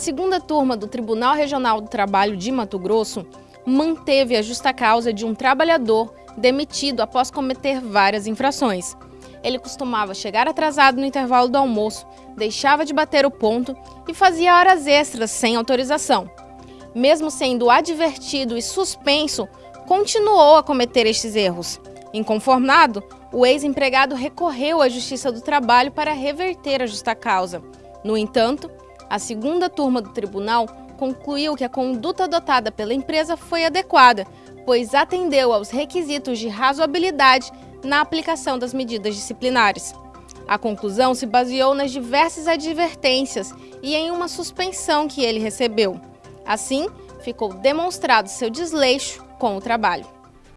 segunda turma do Tribunal Regional do Trabalho de Mato Grosso manteve a justa causa de um trabalhador demitido após cometer várias infrações. Ele costumava chegar atrasado no intervalo do almoço, deixava de bater o ponto e fazia horas extras sem autorização. Mesmo sendo advertido e suspenso, continuou a cometer estes erros. Inconformado, o ex-empregado recorreu à Justiça do Trabalho para reverter a justa causa. No entanto, a segunda turma do tribunal concluiu que a conduta adotada pela empresa foi adequada, pois atendeu aos requisitos de razoabilidade na aplicação das medidas disciplinares. A conclusão se baseou nas diversas advertências e em uma suspensão que ele recebeu. Assim, ficou demonstrado seu desleixo com o trabalho.